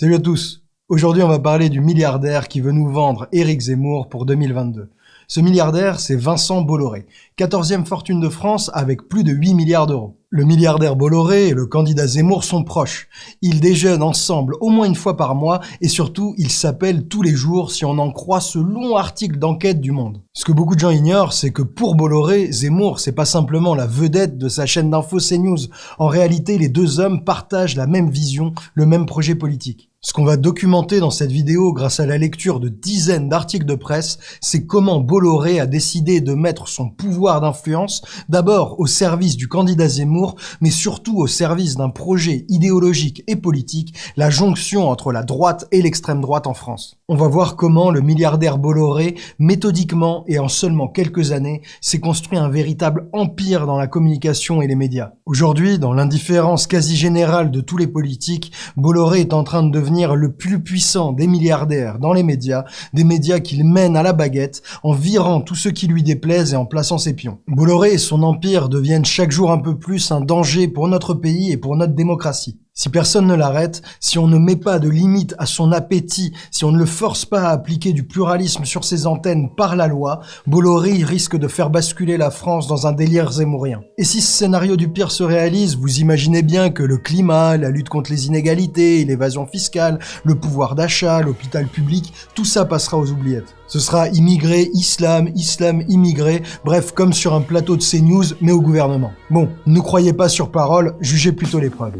Salut à tous Aujourd'hui on va parler du milliardaire qui veut nous vendre Éric Zemmour pour 2022. Ce milliardaire, c'est Vincent Bolloré, 14e fortune de France avec plus de 8 milliards d'euros. Le milliardaire Bolloré et le candidat Zemmour sont proches. Ils déjeunent ensemble au moins une fois par mois et surtout ils s'appellent tous les jours si on en croit ce long article d'enquête du Monde. Ce que beaucoup de gens ignorent, c'est que pour Bolloré, Zemmour, c'est pas simplement la vedette de sa chaîne d'info CNews. En réalité, les deux hommes partagent la même vision, le même projet politique. Ce qu'on va documenter dans cette vidéo grâce à la lecture de dizaines d'articles de presse, c'est comment Bolloré a décidé de mettre son pouvoir d'influence d'abord au service du candidat Zemmour mais surtout au service d'un projet idéologique et politique, la jonction entre la droite et l'extrême droite en France. On va voir comment le milliardaire Bolloré, méthodiquement et en seulement quelques années, s'est construit un véritable empire dans la communication et les médias. Aujourd'hui, dans l'indifférence quasi générale de tous les politiques, Bolloré est en train de devenir le plus puissant des milliardaires dans les médias, des médias qu'il mène à la baguette, en virant tout ce qui lui déplaise et en plaçant ses pions. Bolloré et son empire deviennent chaque jour un peu plus un danger pour notre pays et pour notre démocratie. Si personne ne l'arrête, si on ne met pas de limite à son appétit, si on ne le force pas à appliquer du pluralisme sur ses antennes par la loi, Bolloré risque de faire basculer la France dans un délire zémourien. Et si ce scénario du pire se réalise, vous imaginez bien que le climat, la lutte contre les inégalités, l'évasion fiscale, le pouvoir d'achat, l'hôpital public, tout ça passera aux oubliettes. Ce sera immigré, islam, islam, immigré, bref, comme sur un plateau de CNews, mais au gouvernement. Bon, ne croyez pas sur parole, jugez plutôt les preuves.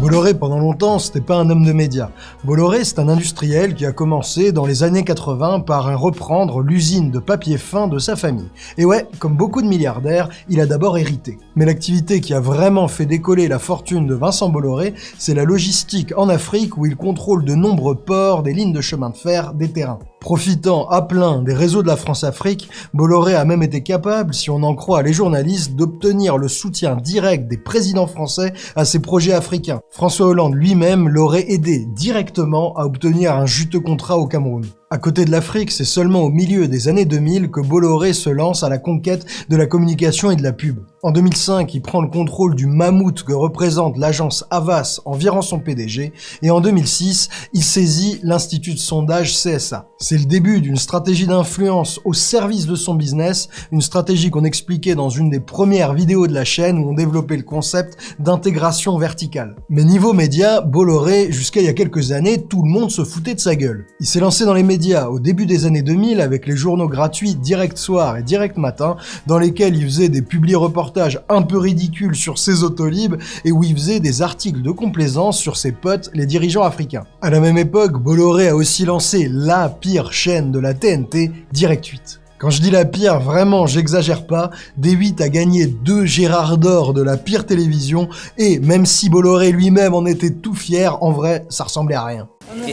Bolloré, pendant longtemps, c'était pas un homme de médias. Bolloré, c'est un industriel qui a commencé dans les années 80 par reprendre l'usine de papier fin de sa famille. Et ouais, comme beaucoup de milliardaires, il a d'abord hérité. Mais l'activité qui a vraiment fait décoller la fortune de Vincent Bolloré, c'est la logistique en Afrique où il contrôle de nombreux ports, des lignes de chemin de fer, des terrains. Profitant à plein des réseaux de la France-Afrique, Bolloré a même été capable, si on en croit les journalistes, d'obtenir le soutien direct des présidents français à ses projets africains. François Hollande lui-même l'aurait aidé directement à obtenir un juteux contrat au Cameroun. À côté de l'Afrique, c'est seulement au milieu des années 2000 que Bolloré se lance à la conquête de la communication et de la pub. En 2005, il prend le contrôle du mammouth que représente l'agence Havas en virant son PDG, et en 2006, il saisit l'institut de sondage CSA. C'est le début d'une stratégie d'influence au service de son business, une stratégie qu'on expliquait dans une des premières vidéos de la chaîne où on développait le concept d'intégration verticale. Mais niveau média, Bolloré, jusqu'à il y a quelques années, tout le monde se foutait de sa gueule. Il s'est lancé dans les médias au début des années 2000 avec les journaux gratuits Direct Soir et Direct Matin dans lesquels il faisait des publi-reportages un peu ridicules sur ses autolibes et où il faisait des articles de complaisance sur ses potes, les dirigeants africains. À la même époque, Bolloré a aussi lancé la pire chaîne de la TNT, Direct 8. Quand je dis la pire, vraiment, j'exagère pas, D8 a gagné deux Gérard d'or de la pire télévision, et même si Bolloré lui-même en était tout fier, en vrai, ça ressemblait à rien.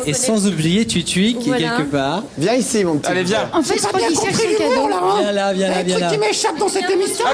Et, sans oublier Tutui qui est quelque part. Viens ici, mon petit. Allez, viens. En fait, je crois qu'il cherche le cadeau. Là, hein Viens là, viens là, viens là. qui m'échappe dans cette émission.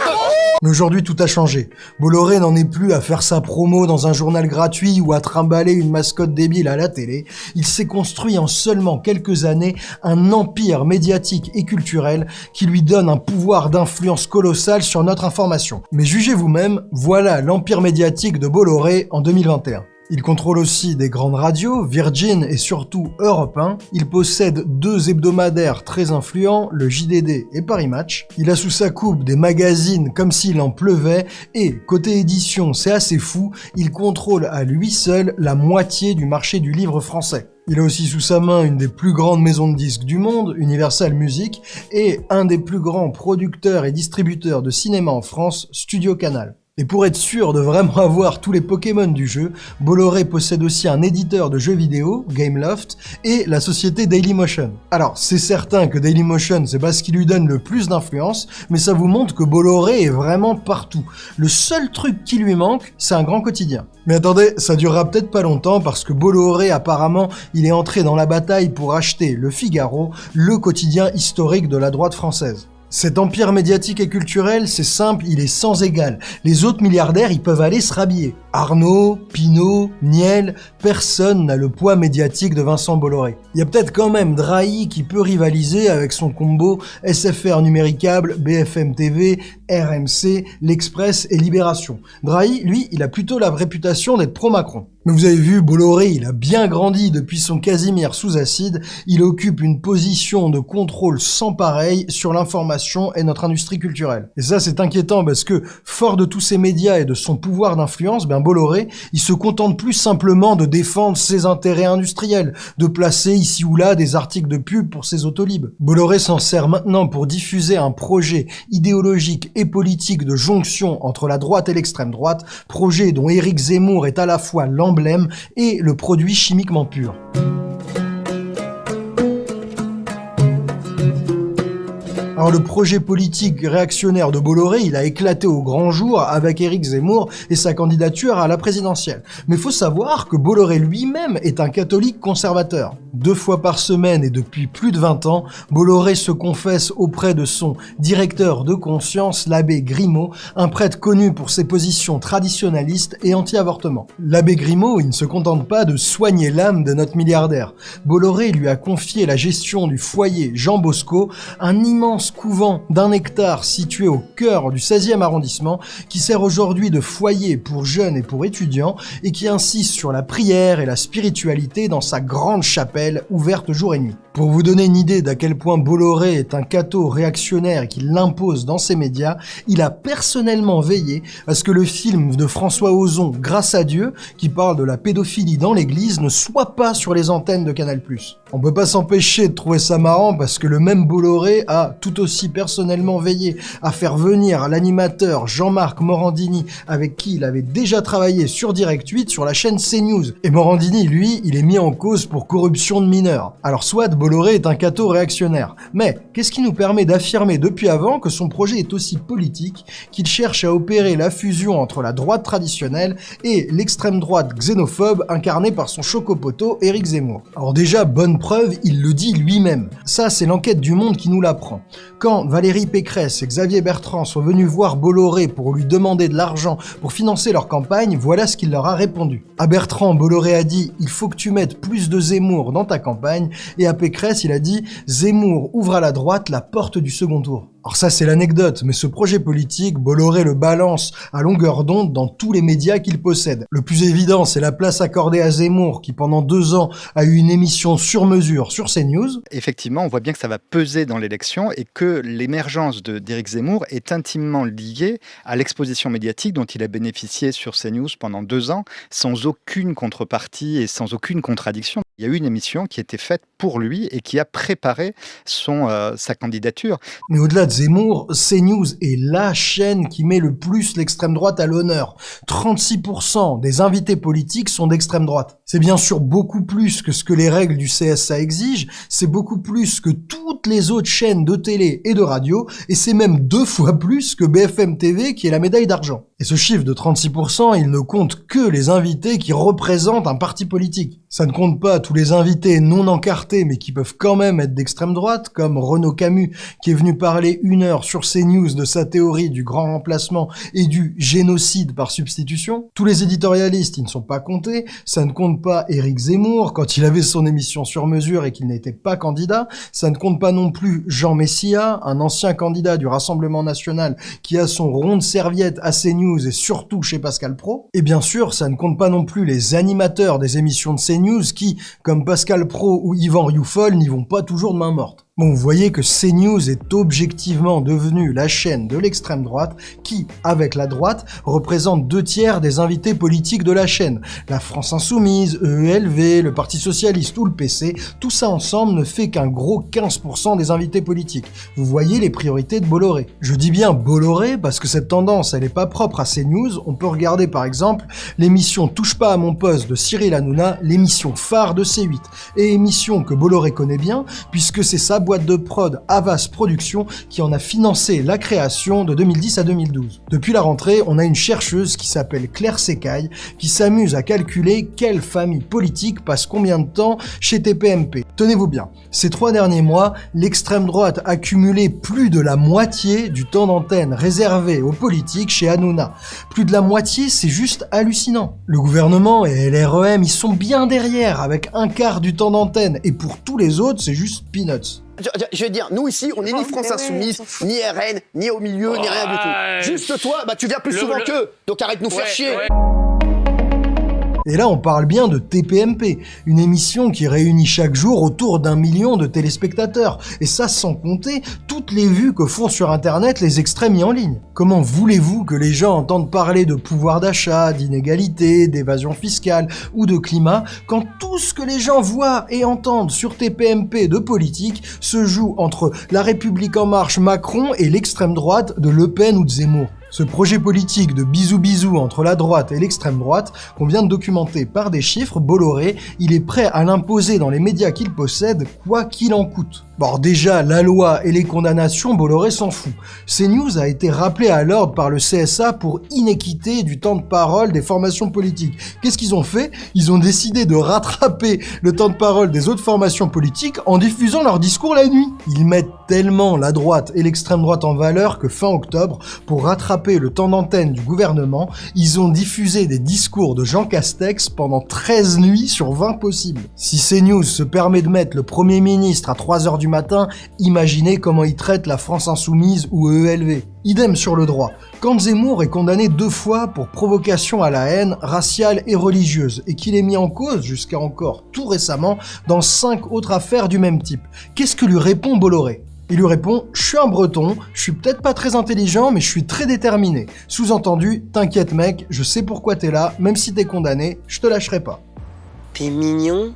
Mais aujourd'hui, tout a changé. Bolloré n'en est plus à faire sa promo dans un journal gratuit ou à trimballer une mascotte débile à la télé. Il s'est construit en seulement quelques années un empire médiatique et culturel qui lui donne un pouvoir d'influence colossal sur notre information. Mais jugez vous-même, voilà l'empire médiatique de Bolloré en 2021. Il contrôle aussi des grandes radios, Virgin et surtout Europe 1. Il possède deux hebdomadaires très influents, le JDD et Paris Match. Il a sous sa coupe des magazines comme s'il en pleuvait et, côté édition, c'est assez fou, il contrôle à lui seul la moitié du marché du livre français. Il a aussi sous sa main une des plus grandes maisons de disques du monde, Universal Music, et un des plus grands producteurs et distributeurs de cinéma en France, Studio Canal. Et pour être sûr de vraiment avoir tous les Pokémon du jeu, Bolloré possède aussi un éditeur de jeux vidéo, Gameloft, et la société Dailymotion. Alors, c'est certain que Dailymotion, c'est pas ce qui lui donne le plus d'influence, mais ça vous montre que Bolloré est vraiment partout. Le seul truc qui lui manque, c'est un grand quotidien. Mais attendez, ça durera peut-être pas longtemps parce que Bolloré, apparemment, il est entré dans la bataille pour acheter Le Figaro, le quotidien historique de la droite française. Cet empire médiatique et culturel, c'est simple, il est sans égal. Les autres milliardaires, ils peuvent aller se rhabiller. Arnaud, Pinault, Niel, personne n'a le poids médiatique de Vincent Bolloré. Il y a peut-être quand même Drahi qui peut rivaliser avec son combo SFR numéricable, BFM TV, RMC, L'Express et Libération. Drahi, lui, il a plutôt la réputation d'être pro-Macron. Mais vous avez vu, Bolloré, il a bien grandi depuis son Casimir sous acide, il occupe une position de contrôle sans pareil sur l'information et notre industrie culturelle. Et ça, c'est inquiétant parce que, fort de tous ces médias et de son pouvoir d'influence, ben Bolloré, il se contente plus simplement de défendre ses intérêts industriels, de placer ici ou là des articles de pub pour ses autolibes. Bolloré s'en sert maintenant pour diffuser un projet idéologique et politique de jonction entre la droite et l'extrême droite, projet dont Éric Zemmour est à la fois l'ambition et le produit chimiquement pur. Alors le projet politique réactionnaire de Bolloré, il a éclaté au grand jour avec Éric Zemmour et sa candidature à la présidentielle. Mais faut savoir que Bolloré lui-même est un catholique conservateur. Deux fois par semaine et depuis plus de 20 ans, Bolloré se confesse auprès de son directeur de conscience, l'abbé Grimaud, un prêtre connu pour ses positions traditionnalistes et anti-avortement. L'abbé Grimaud, il ne se contente pas de soigner l'âme de notre milliardaire. Bolloré lui a confié la gestion du foyer Jean Bosco, un immense couvent d'un hectare situé au cœur du 16e arrondissement qui sert aujourd'hui de foyer pour jeunes et pour étudiants et qui insiste sur la prière et la spiritualité dans sa grande chapelle ouverte jour et nuit. Pour vous donner une idée d'à quel point Bolloré est un cateau réactionnaire et qu'il l'impose dans ses médias, il a personnellement veillé à ce que le film de François Ozon, Grâce à Dieu, qui parle de la pédophilie dans l'église, ne soit pas sur les antennes de Canal+. On peut pas s'empêcher de trouver ça marrant parce que le même Bolloré a tout aussi personnellement veillé à faire venir l'animateur Jean-Marc Morandini avec qui il avait déjà travaillé sur Direct 8 sur la chaîne CNews. Et Morandini, lui, il est mis en cause pour corruption de mineurs. Alors soit Bolloré est un cateau réactionnaire, mais qu'est-ce qui nous permet d'affirmer depuis avant que son projet est aussi politique, qu'il cherche à opérer la fusion entre la droite traditionnelle et l'extrême droite xénophobe incarnée par son chocopoto Éric Zemmour? Alors déjà, bonne preuve, il le dit lui-même. Ça, c'est l'enquête du Monde qui nous l'apprend. Quand Valérie Pécresse et Xavier Bertrand sont venus voir Bolloré pour lui demander de l'argent pour financer leur campagne, voilà ce qu'il leur a répondu. À Bertrand, Bolloré a dit « Il faut que tu mettes plus de Zemmour dans ta campagne » et à Pécresse, il a dit « Zemmour ouvre à la droite la porte du second tour ». Alors ça c'est l'anecdote, mais ce projet politique, Bolloré le balance à longueur d'onde dans tous les médias qu'il possède. Le plus évident, c'est la place accordée à Zemmour, qui pendant deux ans a eu une émission sur mesure sur CNews. Effectivement, on voit bien que ça va peser dans l'élection et que l'émergence d'Éric Zemmour est intimement liée à l'exposition médiatique dont il a bénéficié sur CNews pendant deux ans, sans aucune contrepartie et sans aucune contradiction. Il y a eu une émission qui a été faite pour lui et qui a préparé euh, sa candidature. Mais au-delà de Zemmour, CNews est la chaîne qui met le plus l'extrême droite à l'honneur. 36% des invités politiques sont d'extrême droite. C'est bien sûr beaucoup plus que ce que les règles du CSA exigent, c'est beaucoup plus que toutes les autres chaînes de télé et de radio, et c'est même deux fois plus que BFM TV qui est la médaille d'argent. Et ce chiffre de 36%, il ne compte que les invités qui représentent un parti politique. Ça ne compte pas tous les invités non encartés mais qui peuvent quand même être d'extrême droite, comme Renaud Camus qui est venu parler une heure sur CNews de sa théorie du grand remplacement et du génocide par substitution. Tous les éditorialistes, ils ne sont pas comptés. Ça ne compte pas Éric Zemmour quand il avait son émission sur mesure et qu'il n'était pas candidat. Ça ne compte pas non plus Jean Messia, un ancien candidat du Rassemblement National qui a son rond de serviette à CNews et surtout chez Pascal Pro. Et bien sûr, ça ne compte pas non plus les animateurs des émissions de CNews qui, comme Pascal Pro ou Yvan Rioufol, n'y vont pas toujours de main morte. Bon, vous voyez que CNews est objectivement devenue la chaîne de l'extrême droite qui, avec la droite, représente deux tiers des invités politiques de la chaîne. La France Insoumise, EELV, le Parti Socialiste ou le PC, tout ça ensemble ne fait qu'un gros 15% des invités politiques. Vous voyez les priorités de Bolloré. Je dis bien Bolloré parce que cette tendance, elle n'est pas propre à CNews. On peut regarder par exemple l'émission Touche pas à mon poste de Cyril Hanouna, l'émission phare de C8, et émission que Bolloré connaît bien puisque c'est ça boîte de prod Avas Productions qui en a financé la création de 2010 à 2012. Depuis la rentrée, on a une chercheuse qui s'appelle Claire Secaille qui s'amuse à calculer quelle famille politique passe combien de temps chez TPMP. Tenez-vous bien, ces trois derniers mois, l'extrême droite a cumulé plus de la moitié du temps d'antenne réservé aux politiques chez Hanouna. Plus de la moitié, c'est juste hallucinant. Le gouvernement et LREM, ils sont bien derrière avec un quart du temps d'antenne et pour tous les autres, c'est juste peanuts. Je, veux dire, nous ici, on n'est ni France Insoumise, ni RN, ni au milieu, ni rien du tout. Juste toi, bah tu viens plus souvent qu'eux, donc arrête de nous faire chier. Et là, on parle bien de TPMP, une émission qui réunit chaque jour autour d'un million de téléspectateurs. Et ça sans compter toutes les vues que font sur Internet les extrêmes mis en ligne. Comment voulez-vous que les gens entendent parler de pouvoir d'achat, d'inégalité, d'évasion fiscale ou de climat quand tout ce que les gens voient et entendent sur TPMP de politique se joue entre La République En Marche Macron et l'extrême droite de Le Pen ou de Zemmour? Ce projet politique de bisous-bisous entre la droite et l'extrême droite, qu'on vient de documenter par des chiffres, Bolloré, il est prêt à l'imposer dans les médias qu'il possède, quoi qu'il en coûte. Bon, déjà, la loi et les condamnations, Bolloré s'en fout. CNews a été rappelé à l'ordre par le CSA pour inéquité du temps de parole des formations politiques. Qu'est-ce qu'ils ont fait? Ils ont décidé de rattraper le temps de parole des autres formations politiques en diffusant leurs discours la nuit. Ils mettent tellement la droite et l'extrême droite en valeur que fin octobre, pour rattraper le temps d'antenne du gouvernement, ils ont diffusé des discours de Jean Castex pendant 13 nuits sur 20 possibles. Si CNews se permet de mettre le Premier ministre à 3h du matin, imaginez comment il traite la France Insoumise ou EELV. Idem sur le droit. Quand Zemmour est condamné deux fois pour provocation à la haine raciale et religieuse, et qu'il est mis en cause, jusqu'à encore tout récemment, dans cinq autres affaires du même type, qu'est-ce que lui répond Bolloré? Il lui répond « Je suis un breton, je suis peut-être pas très intelligent, mais je suis très déterminé. Sous-entendu, t'inquiète mec, je sais pourquoi t'es là, même si t'es condamné, je te lâcherai pas. » T'es mignon,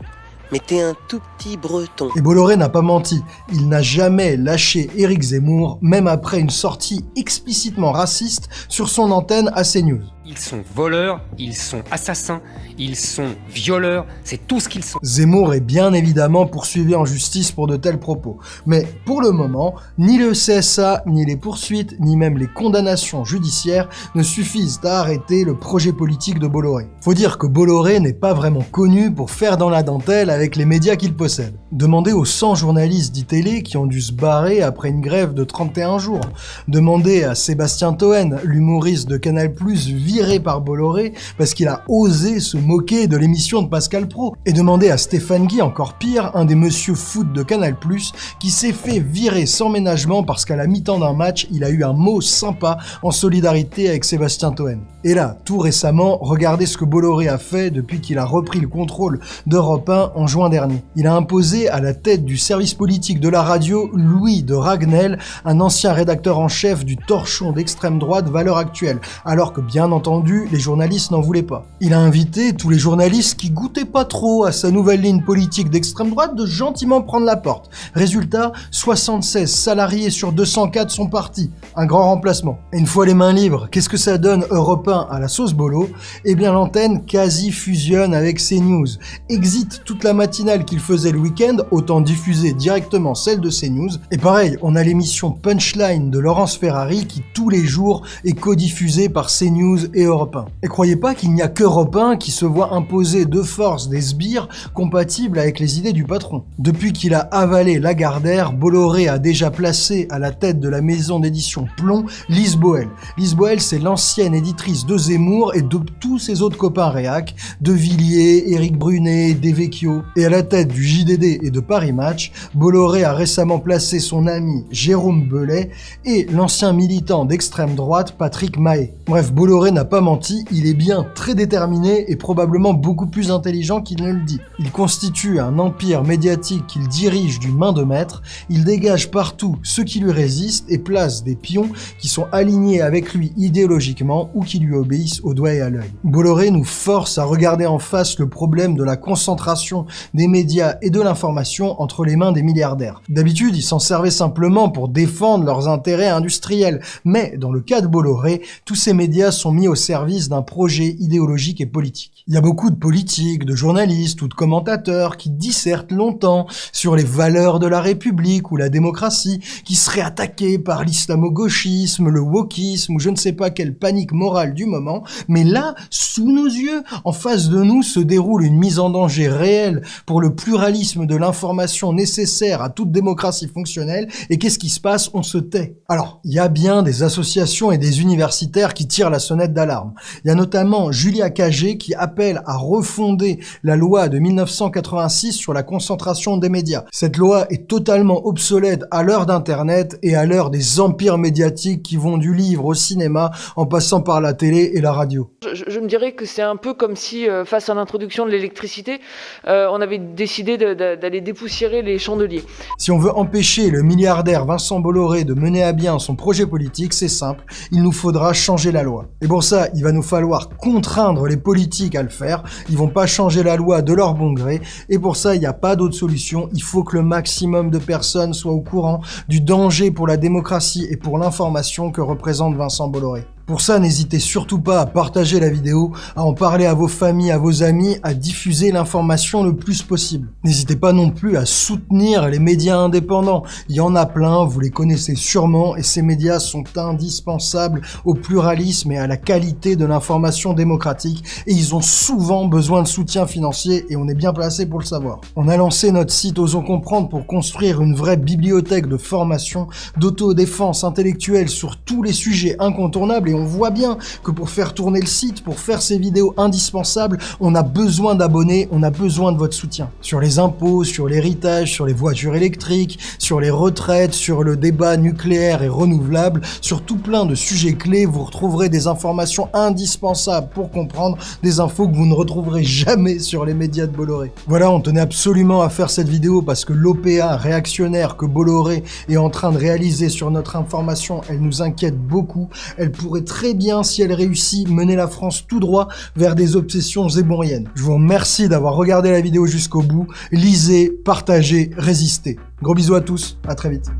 mais t'es un tout petit breton. Et Bolloré n'a pas menti, il n'a jamais lâché Éric Zemmour, même après une sortie explicitement raciste sur son antenne à CNews. Ils sont voleurs, ils sont assassins, ils sont violeurs, c'est tout ce qu'ils sont. Zemmour est bien évidemment poursuivi en justice pour de tels propos. Mais pour le moment, ni le CSA, ni les poursuites, ni même les condamnations judiciaires ne suffisent à arrêter le projet politique de Bolloré. Faut dire que Bolloré n'est pas vraiment connu pour faire dans la dentelle avec les médias qu'il possède. Demandez aux 100 journalistes d'ITélé qui ont dû se barrer après une grève de 31 jours. Demandez à Sébastien Toen, l'humoriste de Canal+, par Bolloré parce qu'il a osé se moquer de l'émission de Pascal Pro. Et demander à Stéphane Guy, encore pire, un des monsieur foot de Canal+, qui s'est fait virer sans ménagement parce qu'à la mi-temps d'un match, il a eu un mot sympa en solidarité avec Sébastien Toen. Et là, tout récemment, regardez ce que Bolloré a fait depuis qu'il a repris le contrôle d'Europe 1 en juin dernier. Il a imposé à la tête du service politique de la radio Louis de Ragnel, un ancien rédacteur en chef du torchon d'extrême droite Valeur Actuelle, alors que bien entendu les journalistes n'en voulaient pas. Il a invité tous les journalistes qui goûtaient pas trop à sa nouvelle ligne politique d'extrême droite de gentiment prendre la porte. Résultat, 76 salariés sur 204 sont partis. Un grand remplacement. Une fois les mains libres, qu'est-ce que ça donne Europe 1 à la sauce bolo? Eh bien l'antenne quasi fusionne avec CNews. Exit toute la matinale qu'il faisait le week-end, autant diffuser directement celle de CNews. Et pareil, on a l'émission Punchline de Laurence Ferrari qui tous les jours est codiffusée par CNews et Europe 1. Et croyez pas qu'il n'y a qu'Europe 1 qui se voit imposer de force des sbires compatibles avec les idées du patron. Depuis qu'il a avalé Lagardère, Bolloré a déjà placé à la tête de la maison d'édition Plomb Lise Boel. Lise Boel, c'est l'ancienne éditrice de Zemmour et de tous ses autres copains réac, de Villiers, Éric Brunet, Devecchio. Et à la tête du JDD et de Paris Match, Bolloré a récemment placé son ami Jérôme Belay et l'ancien militant d'extrême droite Patrick Mahé. Bref, Bolloré n'a pas menti, il est bien très déterminé et probablement beaucoup plus intelligent qu'il ne le dit. Il constitue un empire médiatique qu'il dirige d'une main de maître, il dégage partout ceux qui lui résistent et place des pions qui sont alignés avec lui idéologiquement ou qui lui obéissent au doigt et à l'œil. Bolloré nous force à regarder en face le problème de la concentration des médias et de l'information entre les mains des milliardaires. D'habitude, ils s'en servaient simplement pour défendre leurs intérêts industriels, mais dans le cas de Bolloré, tous ces médias sont mis au service d'un projet idéologique et politique. Il y a beaucoup de politiques, de journalistes ou de commentateurs qui dissertent longtemps sur les valeurs de la République ou la démocratie, qui seraient attaqués par l'islamo-gauchisme, le wokisme ou je ne sais pas quelle panique morale du moment, mais là, sous nos yeux, en face de nous se déroule une mise en danger réelle pour le pluralisme de l'information nécessaire à toute démocratie fonctionnelle, et qu'est-ce qui se passe? On se tait. Alors, il y a bien des associations et des universitaires qui tirent la sonnette d'alarme. Il y a notamment Julia Cagé qui appelle à refonder la loi de 1986 sur la concentration des médias. Cette loi est totalement obsolète à l'heure d'Internet et à l'heure des empires médiatiques qui vont du livre au cinéma en passant par la télé et la radio. Je, je me dirais que c'est un peu comme si, euh, face à l'introduction de l'électricité, euh, on avait décidé d'aller dépoussiérer les chandeliers. Si on veut empêcher le milliardaire Vincent Bolloré de mener à bien son projet politique, c'est simple, il nous faudra changer la loi. Et pour ça, il va nous falloir contraindre les politiques à le faire, ils vont pas changer la loi de leur bon gré, et pour ça, il n'y a pas d'autre solution, il faut que le maximum de personnes soient au courant du danger pour la démocratie et pour l'information que représente Vincent Bolloré. Pour ça, n'hésitez surtout pas à partager la vidéo, à en parler à vos familles, à vos amis, à diffuser l'information le plus possible. N'hésitez pas non plus à soutenir les médias indépendants. Il y en a plein, vous les connaissez sûrement, et ces médias sont indispensables au pluralisme et à la qualité de l'information démocratique, et ils ont souvent besoin de soutien financier, et on est bien placé pour le savoir. On a lancé notre site Osons Comprendre pour construire une vraie bibliothèque de formation, d'autodéfense intellectuelle sur tous les sujets incontournables, on voit bien que pour faire tourner le site, pour faire ces vidéos indispensables, on a besoin d'abonnés, on a besoin de votre soutien. Sur les impôts, sur l'héritage, sur les voitures électriques, sur les retraites, sur le débat nucléaire et renouvelable, sur tout plein de sujets clés, vous retrouverez des informations indispensables pour comprendre des infos que vous ne retrouverez jamais sur les médias de Bolloré. Voilà, on tenait absolument à faire cette vidéo parce que l'OPA réactionnaire que Bolloré est en train de réaliser sur notre information, elle nous inquiète beaucoup. Elle pourrait très bien, si elle réussit, mener la France tout droit vers des obsessions zéboriennes. Je vous remercie d'avoir regardé la vidéo jusqu'au bout. Lisez, partagez, résistez. Gros bisous à tous, à très vite.